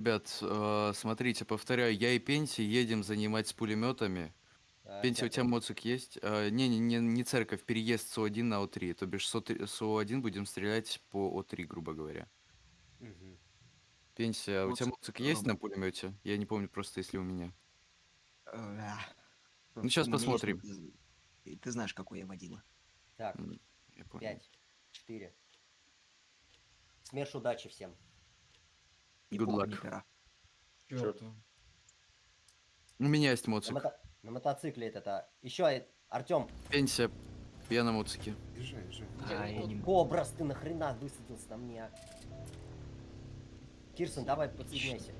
Ребят, э, смотрите, повторяю, я и Пенси едем занимать с пулеметами. А, Пенси, у тебя моцик есть? Э, не, не, не, не церковь, переезд с О1 на О3. То бишь с ОТ- с О1 будем стрелять по О3, грубо говоря. Мгм. Пенси, а у тебя Моцик, моцик есть на пулемете? Я не помню просто, если у меня. Э, Ну, есть, посмотрим. ты- ты знаешь, какой я водила. Так, Я понял. пять, четыре. СМЕРШ удачи всем. Good luck. Чёрт. У меня есть На, моцик. мото- на мотоцикле это, это. Еще, Артем, Пенси, я на моцике. Езжай, езжай. А, могу. Кобрас, ты нахрена высадился на мне? Кирсон, давай подсоединяйся.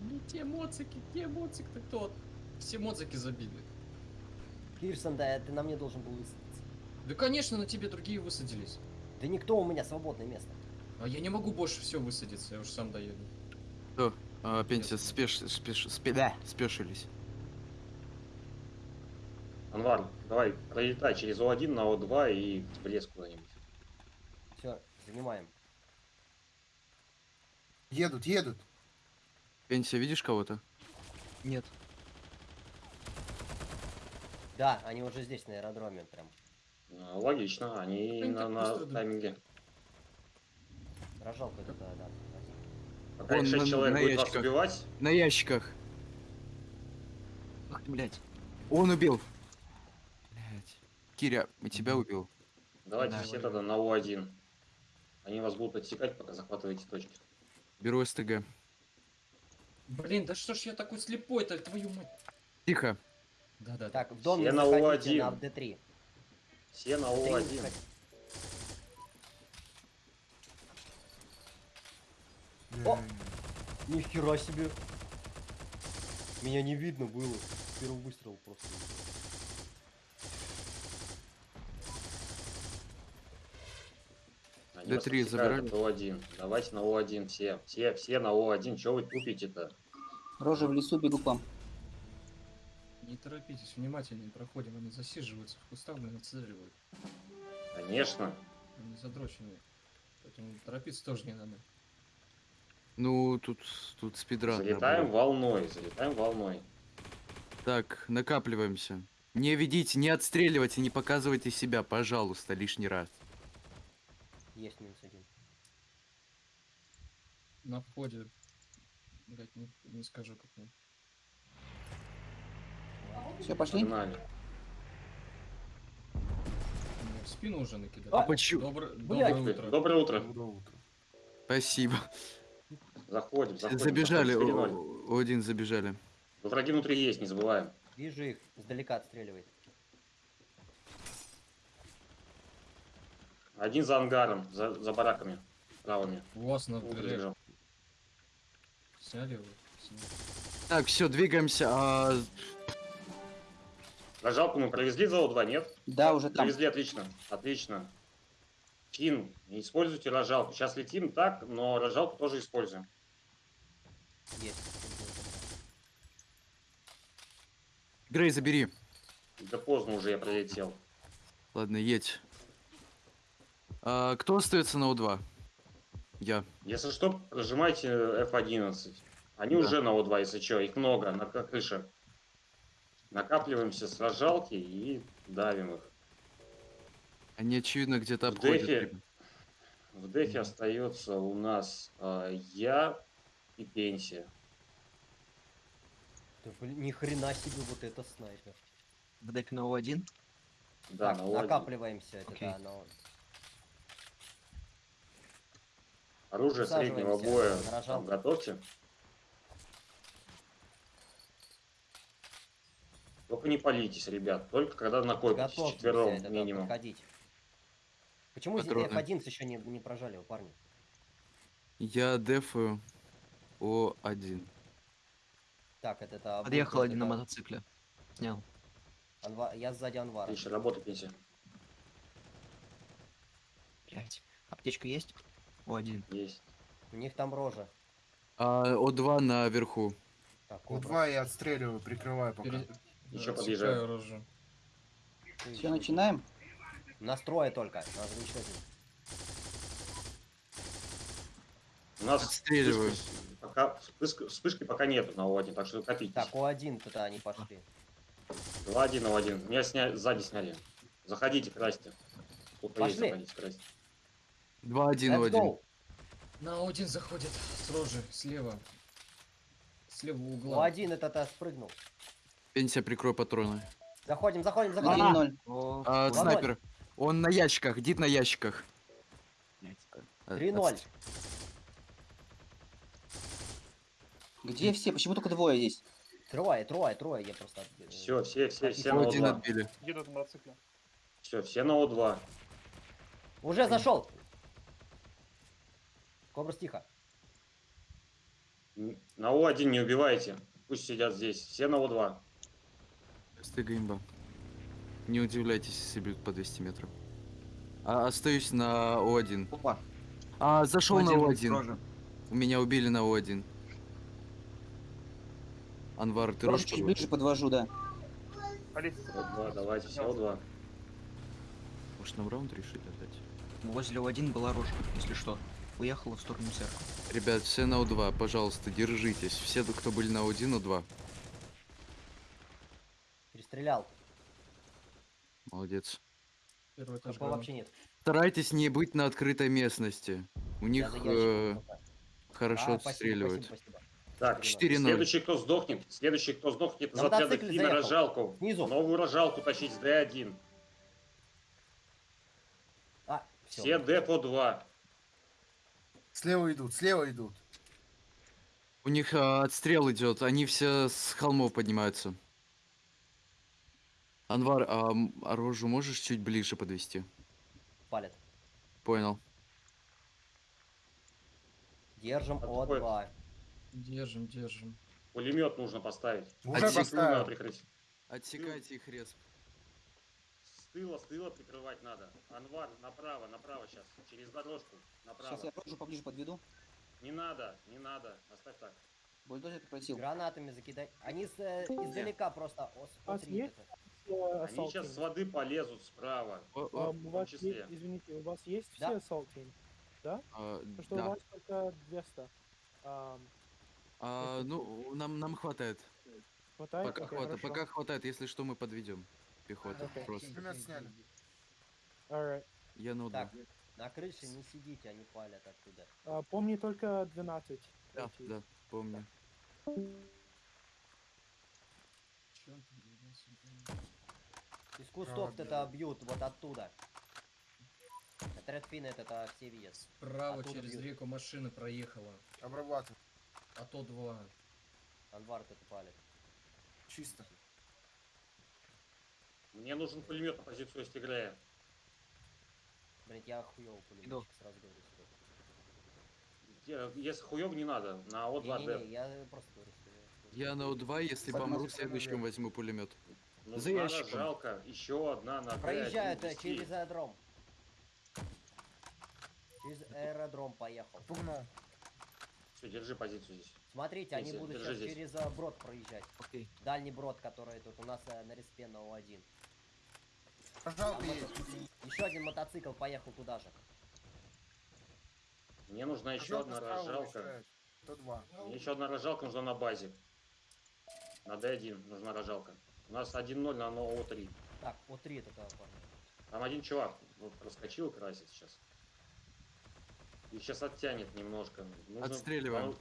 Не те моцики, те моцик ты тот. Все моцики забили. Кирсон, да, ты на мне должен был высадиться. Да конечно, на тебе другие высадились. Да никто у меня свободное место. А я не могу больше все высадиться, я уж сам доеду. Что? А, Пенси, спеш, спеш, спе- Да. спешились. Анвар, давай пролетай через О1 на О2 и в лес куда-нибудь. Все, занимаем. Едут, едут. Пенси, видишь кого-то? Нет. Да, они уже здесь, на аэродроме прям. А, Логично, они Они на, на тайминге. Рожалка это, да, да. Вон их 6 на- человек на будет вас ящиках. убивать, На ящиках. Ах ты, блядь. Он убил. Блять. Киря, и тебя убил. давайте Да, все тогда на О1. Они вас будут отсекать, пока захватываете точки. Беру СТГ. Блин, да что ж я такой слепой-то, твою мать. Тихо. Да-да. Так, в дом не Все на заходите, О1. на D3. Все на Три не О1. О! Нихера себе. Меня не видно было. Первый выстрел просто. Они вас D3 отсекают забирали? от О1. Давайте на О1 все. Все, все на О1. Чего вы тупите-то? Рожа в лесу, бегу к вам. Не торопитесь, внимательнее проходим, они засиживаются в кустах, блин, отстреливают. Конечно. Они задроченные. Поэтому торопиться тоже не надо. Ну, тут, тут спидран. Залетаем набор. волной, залетаем волной. Так, накапливаемся. Не ведите, не отстреливайте, не показывайте себя, пожалуйста, лишний раз. Есть минус один. На входе, блять, не, не скажу как он. Все, пошли. Погнали. Мне в спину уже накидали. А почему? Блядь. Доброе утро. Доброе утро. Доброе утро. Спасибо. Заходим, заходим. забежали, заходим. о- 4-0. о- один забежали. Враги внутри есть, не забываем. Вижу их, издалека отстреливает. Один за ангаром, за, за бараками правыми. У вас на сняли его? Так, все, двигаемся. А, Рожалку мы провезли за О2, нет? Да, уже там. Провезли, отлично. Отлично. Кин, не используйте рожалку. Сейчас летим так, но рожалку тоже используем. Есть. Грей, забери. Да поздно уже я пролетел. Ладно, едь. А, кто остается на О2? Я. Если что, прожимайте F11. Они Да. уже на О2, если что, их много на крыше. Накапливаемся с рожалки и давим их. Они, очевидно, где-то В обходят. дефе. В дефе остается у нас э, я и пенсия. Да, блин, ни хрена себе вот это снайпер. В дефе на О1. Да, так, на О1. накапливаемся, это Окей. да, но... Оружие среднего боя на там, готовьте. Только не палитесь, ребят. Только когда накопитесь Готовьтесь, четвером это, минимум. подходить. Почему здесь Патроны. F11 еще не, не прожали, его, парни? Я дефаю О1. Так, это... это Подъехал один на мотоцикле. Снял. Анва- Я сзади Анвара. Отлично, работа, пенсия. Блять. Аптечка есть? О1. Есть. У них там рожа. А О2 наверху. Так, У Кобра, два я отстреливаю, прикрываю пока. Пере- Еще подъезжаю. рожу. Все, начинаем. Настроя только. У нас Отстреливаю. Пока вспышки, вспышки пока нету на О1, так что копитесь. Так, О1-то они пошли. 2-1 на О1. Меня сня... сзади сняли. Заходите, красьте. Сколько есть, заходите, красьте. 2-1 Let's в один. go. На один заходит с рожи, слева. С левого угла. О1 этот спрыгнул. Пенсия, прикрой патроны. Заходим, заходим, заходим. 1-0. О, А, Володь. снайпер. Он на ящиках, дит на ящиках. блядь. Э, 3-0. Где все? Почему только двое здесь? Трое, трое, трое, я просто... отбил. Все, все, все, все на Один О2. отбили. Едут на мотоцикле. Все, все на О2. Уже зашел. Кобрус, тихо. На О1 не убивайте. Пусть сидят здесь. Все на О2. Стыга имба. Не удивляйтесь, если бьют по 200 метров. А, остаюсь на О1. Опа. А, зашел на О1 О1. рожа. У меня убили на О1. Анвар, ты рожь чуть ближе подвожу, да. Алис, О2, давайте, все О2. Может нам раунд решить отдать? Возле О1 была рожа, если что. Уехала в сторону церкви. Ребят, все на О2, пожалуйста, держитесь. Все, кто были на О1, О2. Перестрелял. Молодец. Первый этаж вообще нет. Старайтесь не быть на открытой местности. У них э, хорошо А, спасибо, отстреливают. спасибо, спасибо. Так, 4-0. следующий, кто сдохнет, следующий, кто сдохнет, На из отряда Фина заехал. рожалку. Снизу. Новую рожалку тащить с Д1. А, все. Все Д по 2. Слева идут, слева идут. У них а, отстрел идет, они все с холмов поднимаются. Анвар, а, а рожу можешь чуть ближе подвести? Палят. Понял. Держим Отходит. О2. Держим, держим. Пулемет нужно поставить. Уже Отсек- надо поставил. прикрыть. Отсекайте их рез. С тыла, с тыла прикрывать надо. Анвар, направо, направо сейчас. Через дорожку. Направо. Сейчас я рожу поближе подведу. Не надо, не надо. Оставь так. Бульдозер попросил. Гранатами закидай. Они с, э, издалека просто А смотри, это. Все Они сейчас с воды полезут справа. О, о, Ам, у том вас числе. есть, извините, у вас есть Да. все assault team? а, Потому что у да. вас только 200. Ам, А, ну, нам, нам хватает. хватает? Пока Окей, хватает. хорошо. Пока хватает, если что, мы подведем. Пехота. Окей. Просто. Пулемет сняли. Alright. Я на Так, на крыше не сидите, они палят оттуда. А, помни только 12. Да, идти. да, помню. Чё ты, блядь, сюда? Из кустов Ладно. это бьют вот оттуда. Это Редфин, это, это все видят. Справа Оттуда через бьют. реку машина проехала. Обрабатываю. А то два. Анвар это палит. Чисто. Мне нужен пулемет на позицию стигляя. Блин, я хуёвый пулеметчик, Иду. сразу говорю себе. Если хуёв не надо, на Не-не-не, О2Д. я просто говорю, что... я- Я на У2, если Поднос помру, следующим наверх. возьму пулемет. За Нужна ящиком. рожалка. Еще одна на Д1 Проезжают вести. через аэродром. Через аэродром поехал. Пугнул. Все, держи позицию здесь. Смотрите, они будут сейчас здесь. через э, брод проезжать. Окей. Дальний брод, который тут у нас э, на респе на О1. Рожалка есть. Еще один мотоцикл поехал туда же. Мне нужна еще одна рожалка. уезжает. 102. Мне еще одна рожалка нужна на базе. На Д1 нужна рожалка. У нас 1-0 на ОО-3. Так, О3 это парни. Там один чувак вот проскочил красит сейчас. И сейчас оттянет немножко. Нужно- Отстреливаем. Там,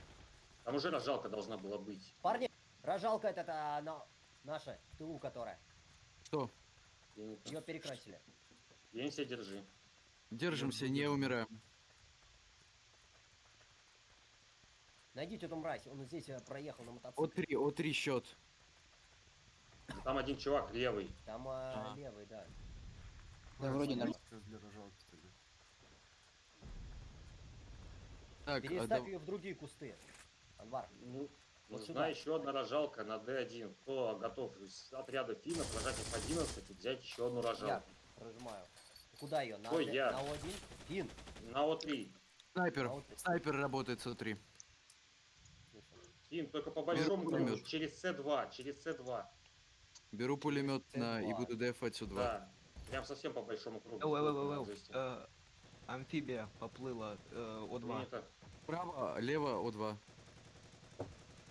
там уже рожалка должна была быть. Парни, рожалка это, это она, наша, тылу которая. Что? Не- Ее перекрасили. Себя держи. Держимся, не умираем. Найдите эту мразь, он здесь э, проехал на мотоцикле. О3, О3 счет. Там один чувак левый. Там э, А. левый, да. Да, вроде нормально. Для рожалки тогда. Так, а Переставь дав- ее в другие кусты. Анвар, Ну, Вот нужна сюда. еще одна рожалка на Д1. Кто готов из отряда финнов прожать их 11 и взять еще одну я рожалку? прожимаю. Куда ее? На, Ой, я. на О1? Фин. На О3. снайпер. А вот- Снайпер работает с О3. Фин, только по большому кругу. Через С2. Через С2. Беру пулемет на и Ц2. буду дефать О2. Да. Прям совсем по большому кругу. Эу, эу, Жести. э, Амфибия поплыла э, О2. Принято. Право, лево О2.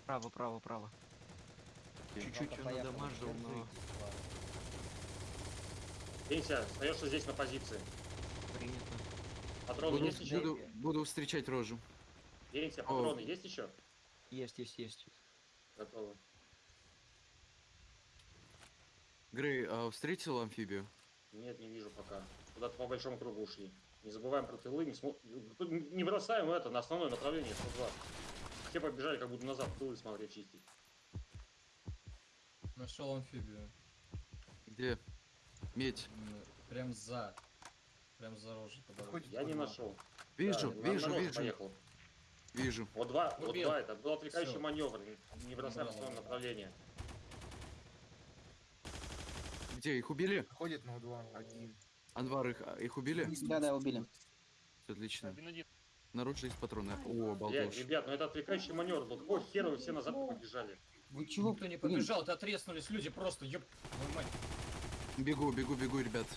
Право, право, право. Чуть-чуть он надамажил, но... Пенсия, остаешься здесь на позиции. Принято. Патроны Буду, есть еще? буду, буду встречать рожу. Пенсия, О. патроны есть еще? Есть, есть, есть. Готовы. Грей, а встретил амфибию? Нет, не вижу пока. Куда-то по большому кругу ушли. Не забываем про тылы, не, смо... Не бросаем это на основное направление 102. Все побежали как будто назад тылы смотреть чистить. Нашел амфибию. Где? Медь. Прям за. Прям за. Подходит Я не О2. нашел. Вижу, Да, вижу, вижу, Поехал. вижу. Вот два, вот Убил. два, это был отвлекающий Всё. маневр. Не- бросаем Убрал, основное да. направление. Где, их убили? Ходит на У2. Один. Анвар, их, а, их убили? Да, да, убили. Отлично. Наружу есть патроны. О, балдеж. ребят, ну это отвлекающий маневр был. Какого хера вы все назад побежали? Вы чего? Никто не побежал, ты отрезнулись люди просто, ёб... Бегу, бегу, бегу, ребят.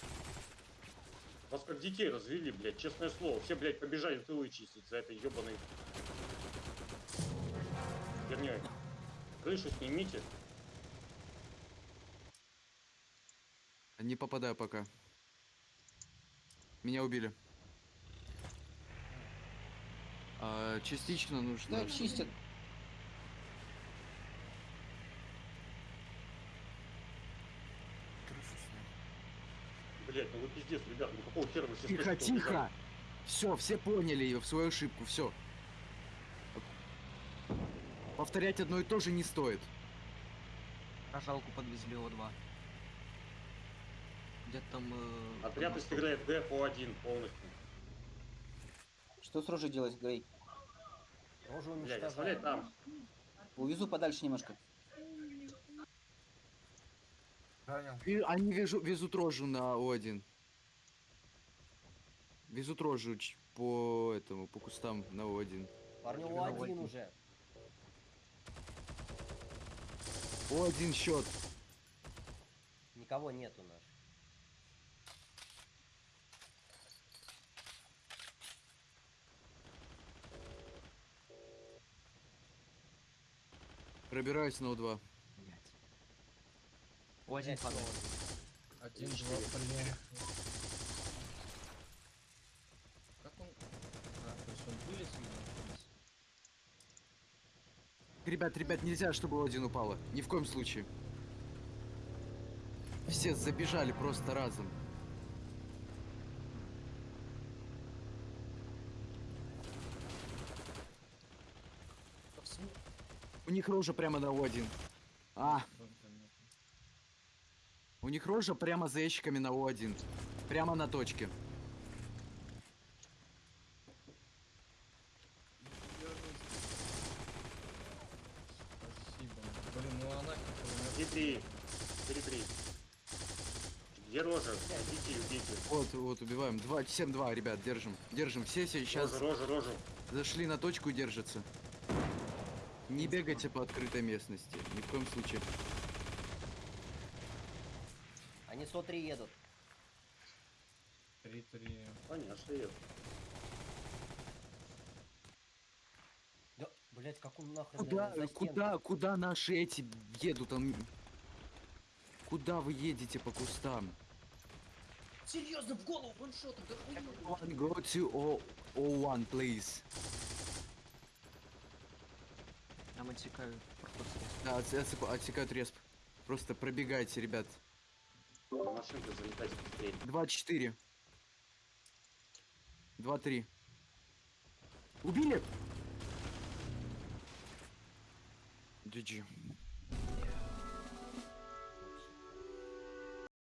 Вас как детей развели, блядь, честное слово. Все, блядь, побежали тылы чистить за этой ебаной херней. Крышу снимите. Не попадаю пока. Меня убили. А, частично нужно. Да, чистят. Крышу снял. Блядь, ну вы пиздец, ребят, ну какого хера вы все Тихо, спешите тихо! Все, все поняли ее в свою ошибку, все. Повторять одно и то же не стоит. Рожалку подвезли О2. Где-то там... э, Отряд играет Д по 1 полностью. Что с рожей делать, Грей? Рожу Блядь, уничтожаем. оставляй там. Увезу подальше немножко. И они везу- везут рожу на О1. Везут рожу по этому, по кустам на О1. Парню Именно у один Вадим. уже. О1 счет. Никого нету наш. Пробираюсь на О2. Блядь. О1 Блядь, падает. Один, два, блин. Как он... А, то есть он вылез видимо? Ребят, ребят, нельзя, чтобы О1 упала. Ни в коем случае. Все забежали просто разом. Да в смысле? У них рожа прямо на О1. А, у них рожа прямо за ящиками на О1. Прямо на точке. Спасибо. Блин, ну она как бы... 3-3. 3-3. Где рожа? Идите, убейте. Вот, вот, убиваем. 2, 7-2, ребят, держим. Держим. Все сейчас Рожу, рожу, рожу. зашли на точку и держатся. Не бегайте по открытой местности. Ни в коем случае. Они 103 едут. 3-3. Понятно, что я. Да, блять, как он нахрен Куда, наверное, куда, куда наши эти едут? Там... Куда вы едете по кустам? Серьезно, в голову ваншотом, да хуй. One go to O O1, please. Нам отсекают проход Да, отс- отсыпа- отсекают респ. Просто пробегайте, ребят. На машинку залетайте быстрее. 2-4. 2-3. Убили? GG.